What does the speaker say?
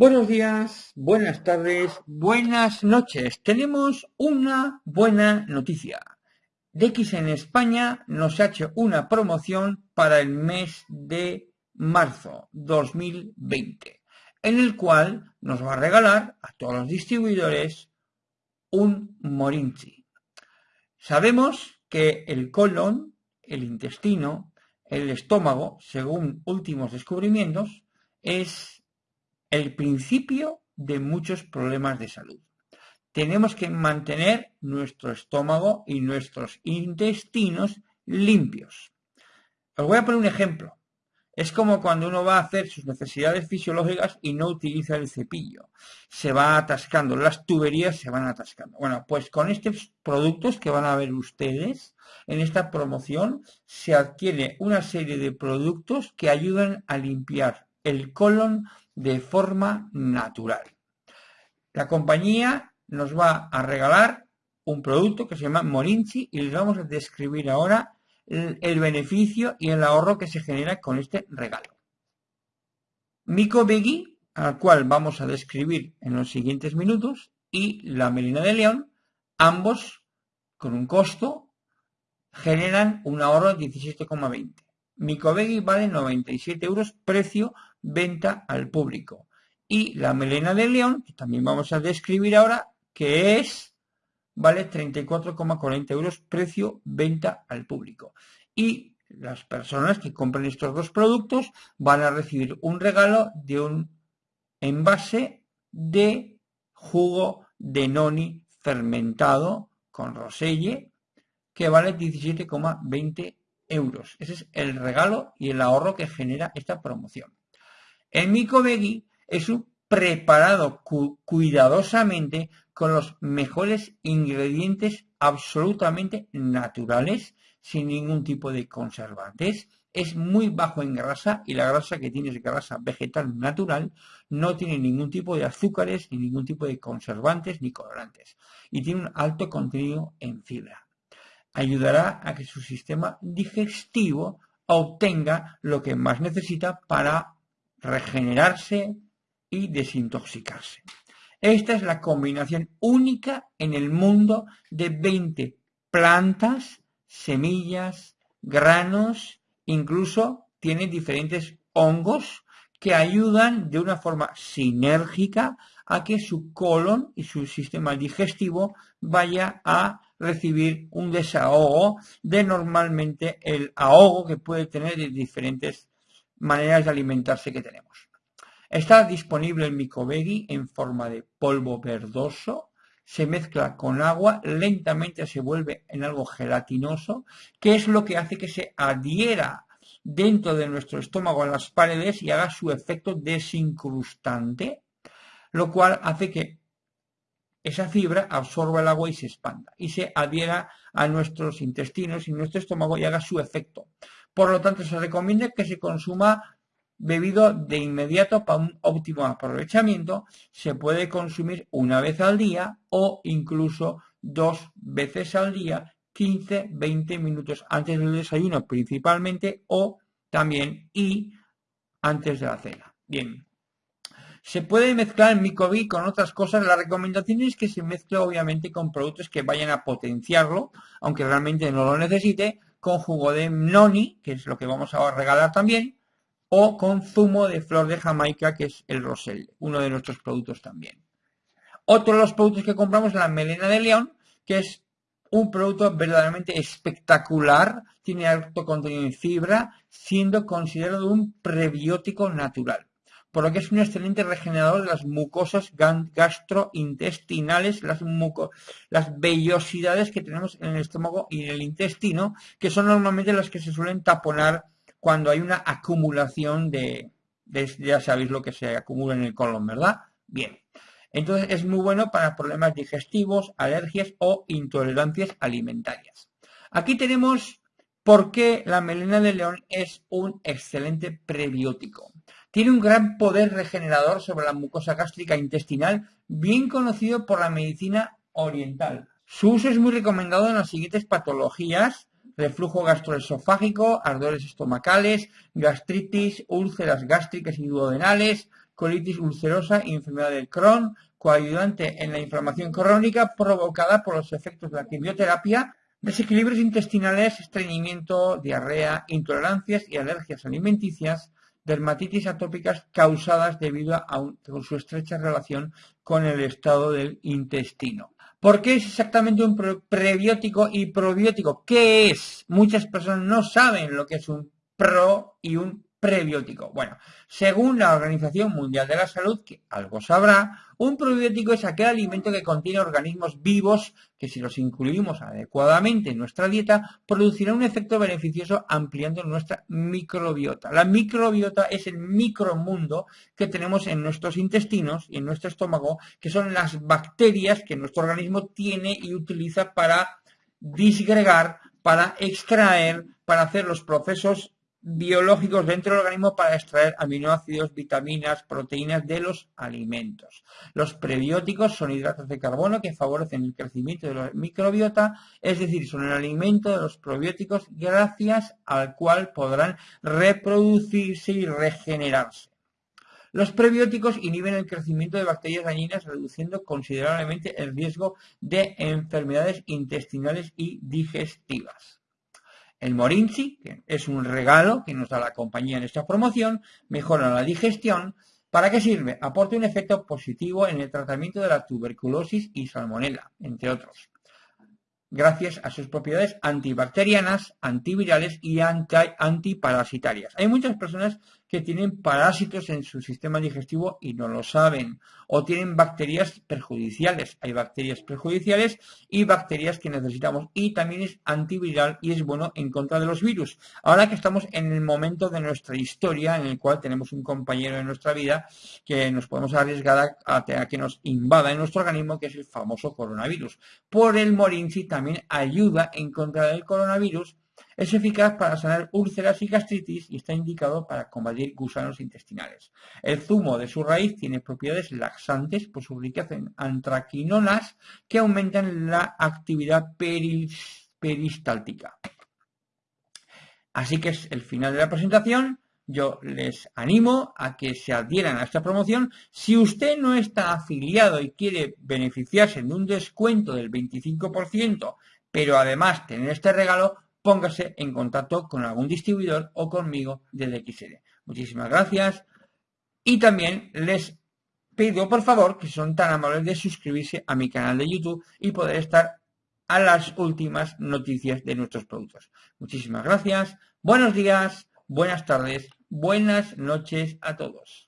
Buenos días, buenas tardes, buenas noches. Tenemos una buena noticia. DX en España nos ha hecho una promoción para el mes de marzo 2020, en el cual nos va a regalar a todos los distribuidores un Morinchi. Sabemos que el colon, el intestino, el estómago, según últimos descubrimientos, es el principio de muchos problemas de salud. Tenemos que mantener nuestro estómago y nuestros intestinos limpios. Os voy a poner un ejemplo. Es como cuando uno va a hacer sus necesidades fisiológicas y no utiliza el cepillo. Se va atascando, las tuberías se van atascando. Bueno, pues con estos productos que van a ver ustedes en esta promoción se adquiere una serie de productos que ayudan a limpiar el colon de forma natural. La compañía nos va a regalar un producto que se llama Morinchi y les vamos a describir ahora el, beneficio y el ahorro que se genera con este regalo. Mico Begui, al cual vamos a describir en los siguientes minutos, y la melina de león, ambos con un costo, generan un ahorro de 17,20. Micobegui vale 97 euros, precio venta al público. Y la melena de león, que también vamos a describir ahora, que es, vale 34,40 euros, precio venta al público. Y las personas que compren estos dos productos van a recibir un regalo de un envase de jugo de noni fermentado con roselle que vale 17,20 euros. Ese es el regalo y el ahorro que genera esta promoción. El mico veggie es un preparado cuidadosamente con los mejores ingredientes absolutamente naturales, sin ningún tipo de conservantes. Es muy bajo en grasa y la grasa que tiene es grasa vegetal natural, no tiene ningún tipo de azúcares, ni ningún tipo de conservantes ni colorantes. Y tiene un alto contenido en fibra ayudará a que su sistema digestivo obtenga lo que más necesita para regenerarse y desintoxicarse. Esta es la combinación única en el mundo de 20 plantas, semillas, granos, incluso tiene diferentes hongos que ayudan de una forma sinérgica a que su colon y su sistema digestivo vaya a recibir un desahogo de normalmente el ahogo que puede tener de diferentes maneras de alimentarse que tenemos. Está disponible el micobegui en forma de polvo verdoso, se mezcla con agua, lentamente se vuelve en algo gelatinoso, que es lo que hace que se adhiera dentro de nuestro estómago a las paredes y haga su efecto desincrustante, lo cual hace que esa fibra absorba el agua y se expanda y se adhiera a nuestros intestinos y nuestro estómago y haga su efecto. Por lo tanto, se recomienda que se consuma bebido de inmediato para un óptimo aprovechamiento. Se puede consumir una vez al día o incluso dos veces al día, 15-20 minutos antes del desayuno principalmente o también y antes de la cena. Bien, se puede mezclar el micobi con otras cosas. La recomendación es que se mezcle obviamente con productos que vayan a potenciarlo, aunque realmente no lo necesite, con jugo de noni, que es lo que vamos a regalar también, o con zumo de flor de Jamaica, que es el rosel, uno de nuestros productos también. Otro de los productos que compramos es la melena de león, que es un producto verdaderamente espectacular, tiene alto contenido en fibra, siendo considerado un prebiótico natural por lo que es un excelente regenerador de las mucosas gastrointestinales, las, las vellosidades que tenemos en el estómago y en el intestino, que son normalmente las que se suelen taponar cuando hay una acumulación de, ya sabéis lo que se acumula en el colon, ¿verdad? Bien. Entonces es muy bueno para problemas digestivos, alergias o intolerancias alimentarias. Aquí tenemos por qué la melena de león es un excelente prebiótico. Tiene un gran poder regenerador sobre la mucosa gástrica intestinal, bien conocido por la medicina oriental. Su uso es muy recomendado en las siguientes patologías: reflujo gastroesofágico, ardores estomacales, gastritis, úlceras gástricas y duodenales, colitis ulcerosa y enfermedad del Crohn, coayudante en la inflamación crónica provocada por los efectos de la quimioterapia, desequilibrios intestinales, estreñimiento, diarrea, intolerancias y alergias alimenticias, dermatitis atópicas causadas debido a, su estrecha relación con el estado del intestino. ¿Por qué es exactamente un prebiótico y probiótico? ¿Qué es? Muchas personas no saben lo que es un pro y un prebiótico. Bueno, según la Organización Mundial de la Salud, que algo sabrá, un probiótico es aquel alimento que contiene organismos vivos que si los incluimos adecuadamente en nuestra dieta producirá un efecto beneficioso ampliando nuestra microbiota. La microbiota es el micromundo que tenemos en nuestros intestinos y en nuestro estómago, que son las bacterias que nuestro organismo tiene y utiliza para disgregar, para extraer, para hacer los procesos biológicos dentro del organismo para extraer aminoácidos, vitaminas, proteínas de los alimentos. Los prebióticos son hidratos de carbono que favorecen el crecimiento de la microbiota, es decir, son el alimento de los probióticos gracias al cual podrán reproducirse y regenerarse. Los prebióticos inhiben el crecimiento de bacterias dañinas, reduciendo considerablemente el riesgo de enfermedades intestinales y digestivas. El Morinchi, que es un regalo que nos da la compañía en esta promoción, mejora la digestión. ¿Para qué sirve? Aporta un efecto positivo en el tratamiento de la tuberculosis y salmonela, entre otros gracias a sus propiedades antibacterianas, antivirales y antiparasitarias. Hay muchas personas que tienen parásitos en su sistema digestivo y no lo saben, o tienen bacterias perjudiciales. Hay bacterias perjudiciales y bacterias que necesitamos y también es antiviral y es bueno en contra de los virus. Ahora que estamos en el momento de nuestra historia en el cual tenemos un compañero en nuestra vida que nos podemos arriesgar a, que nos invada en nuestro organismo, que es el famoso coronavirus. Por el Morinci también ayuda en contra del coronavirus es eficaz para sanar úlceras y gastritis y está indicado para combatir gusanos intestinales. El zumo de su raíz tiene propiedades laxantes por su riqueza en antraquinonas que aumentan la actividad peristáltica. Así que es el final de la presentación. Yo les animo a que se adhieran a esta promoción. Si usted no está afiliado y quiere beneficiarse de un descuento del 25%, pero además tener este regalo, póngase en contacto con algún distribuidor o conmigo desde XL. Muchísimas gracias. Y también les pido por favor que son tan amables de suscribirse a mi canal de YouTube y poder estar a las últimas noticias de nuestros productos. Muchísimas gracias. Buenos días, buenas tardes, buenas noches a todos.